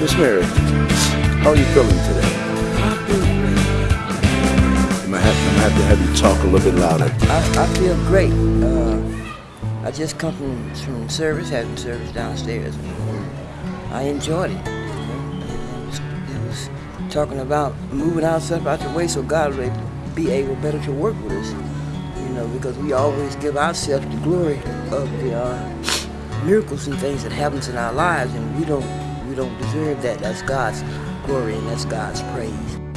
Miss Mary, how are you feeling today? I feel great. I'm I'm have to have you talk a little bit louder. I, I feel great. Uh, I just come from, from service, having service downstairs. I enjoyed it. It was, it was talking about moving ourselves out the way so God would be able better to work with us. You know, because we always give ourselves the glory of the uh, miracles and things that happens in our lives, and we don't we don't deserve that. That's God's glory and that's God's praise.